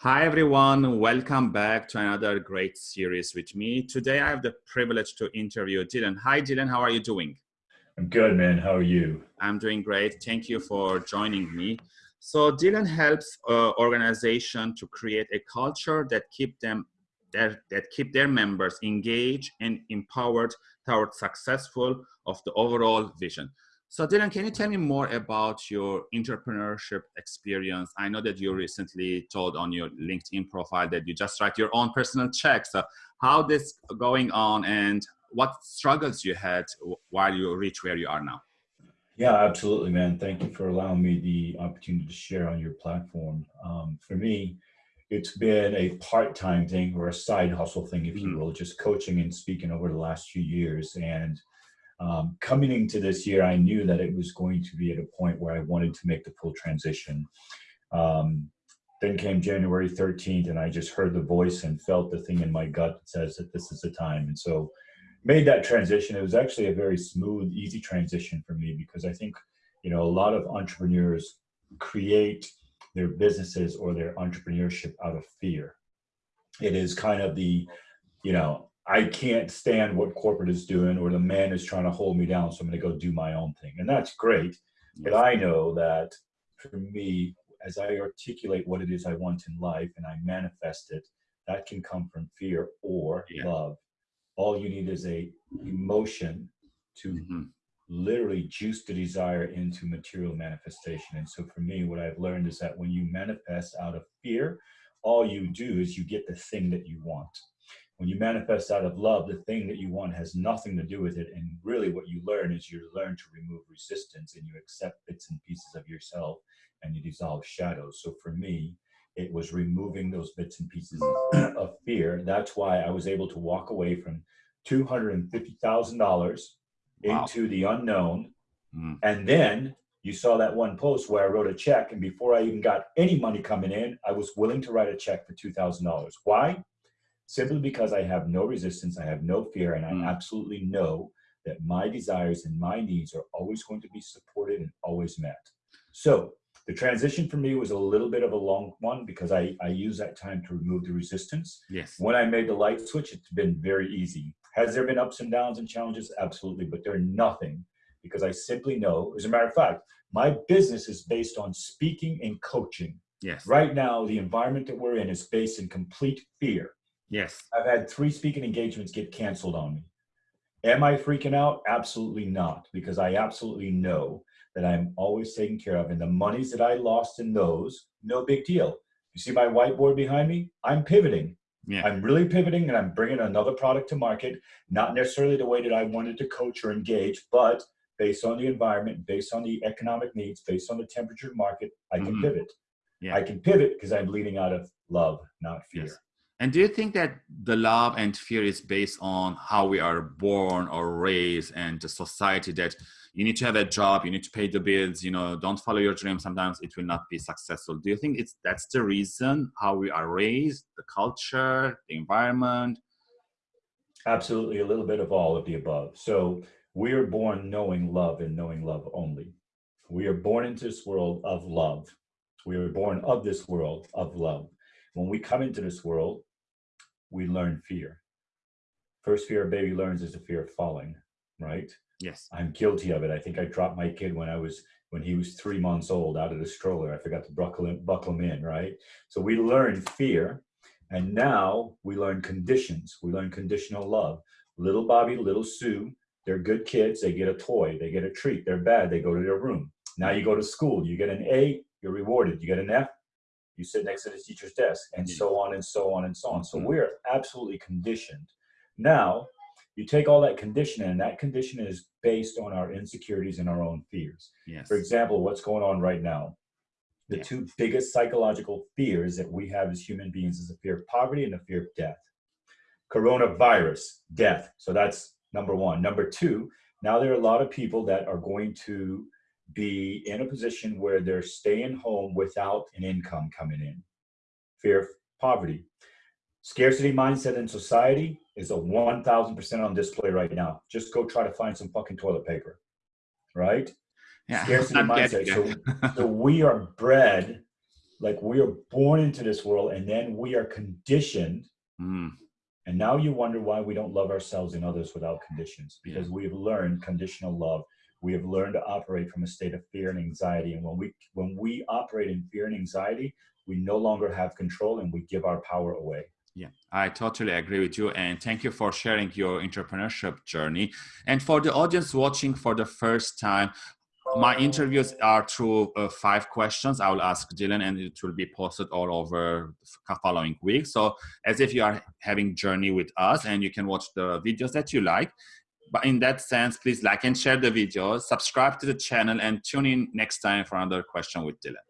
Hi, everyone. Welcome back to another great series with me. Today, I have the privilege to interview Dylan. Hi, Dylan. How are you doing? I'm good, man. How are you? I'm doing great. Thank you for joining me. So, Dylan helps uh, organization to create a culture that keep them that, that keep their members engaged and empowered towards successful of the overall vision. So Dylan, can you tell me more about your entrepreneurship experience? I know that you recently told on your LinkedIn profile that you just write your own personal checks. So how this going on and what struggles you had while you reach where you are now? Yeah, absolutely, man. Thank you for allowing me the opportunity to share on your platform. Um, for me, it's been a part-time thing or a side hustle thing, if mm -hmm. you mm-hmm. will, just coaching and speaking over the last few years. And um, coming into this year, I knew that it was going to be at a point where I wanted to make the full transition. Um, then came January 13th, and I just heard the voice and felt the thing in my gut that says that this is the time. And so made that transition. It was actually a very smooth, easy transition for me because I think, you know, a lot of entrepreneurs create their businesses or their entrepreneurship out of fear. It is kind of the, you know, I can't stand what corporate is doing or the man is trying to hold me down. So I'm going to go do my own thing. And that's great. But I know that for me, as I articulate what it is I want in life and I manifest it, that can come from fear or yeah. love. All you need is a emotion to mm -hmm. literally juice the desire into material manifestation. And so for me, what I've learned is that when you manifest out of fear, all you do is you get the thing that you want when you manifest out of love, the thing that you want has nothing to do with it. And really what you learn is you learn to remove resistance and you accept bits and pieces of yourself and you dissolve shadows. So for me, it was removing those bits and pieces of fear. That's why I was able to walk away from $250,000 wow. into the unknown. Mm. And then you saw that one post where I wrote a check and before I even got any money coming in, I was willing to write a check for $2,000. Why? Simply because I have no resistance, I have no fear, and I mm. absolutely know that my desires and my needs are always going to be supported and always met. So the transition for me was a little bit of a long one because I, I use that time to remove the resistance. Yes. When I made the light switch, it's been very easy. Has there been ups and downs and challenges? Absolutely, but they're nothing because I simply know, as a matter of fact, my business is based on speaking and coaching. Yes. Right now, the environment that we're in is based in complete fear. Yes. I've had three speaking engagements get canceled on me. Am I freaking out? Absolutely not, because I absolutely know that I'm always taken care of. And the monies that I lost in those, no big deal. You see my whiteboard behind me? I'm pivoting. Yeah. I'm really pivoting and I'm bringing another product to market, not necessarily the way that I wanted to coach or engage, but based on the environment, based on the economic needs, based on the temperature market, I can mm -hmm. pivot. Yeah. I can pivot because I'm leading out of love, not fear. Yes. And do you think that the love and fear is based on how we are born or raised and the society that you need to have a job, you need to pay the bills, you know, don't follow your dream, sometimes it will not be successful. Do you think it's that's the reason how we are raised, the culture, the environment? Absolutely, a little bit of all of the above. So we are born knowing love and knowing love only. We are born into this world of love. We are born of this world of love. When we come into this world, we learn fear. First fear a baby learns is the fear of falling, right? Yes. I'm guilty of it. I think I dropped my kid when I was when he was three months old out of the stroller. I forgot to buckle him, buckle him in, right? So we learn fear, and now we learn conditions. We learn conditional love. Little Bobby, little Sue, they're good kids. They get a toy. They get a treat. They're bad. They go to their room. Now you go to school. You get an A, you're rewarded. You get an F, you sit next to the teacher's desk, and so on and so on and so on. So mm-hmm. we're absolutely conditioned. Now, you take all that conditioning, and that condition is based on our insecurities and our own fears. Yes. For example, what's going on right now? The yeah. two biggest psychological fears that we have as human beings is the fear of poverty and the fear of death. Coronavirus, death. So that's number one. Number two, now there are a lot of people that are going to be in a position where they're staying home without an income coming in. Fear of poverty. Scarcity mindset in society is a 1000% on display right now. Just go try to find some fucking toilet paper, right? Yeah, Scarcity mindset. so, so we are bred like we are born into this world and then we are conditioned Mm. and now you wonder why we don't love ourselves and others without conditions because Yeah. we've learned conditional love we have learned to operate from a state of fear and anxiety and when we when we operate in fear and anxiety we no longer have control and we give our power away Yeah, I totally agree with you. And thank you for sharing your entrepreneurship journey. And for the audience watching for the first time, my interviews are through uh, five questions I will ask Dylan, and it will be posted all over the following week. So, as if you are having journey with us, and you can watch the videos that you like. But in that sense, please like and share the video, subscribe to the channel, and tune in next time for another question with Dylan.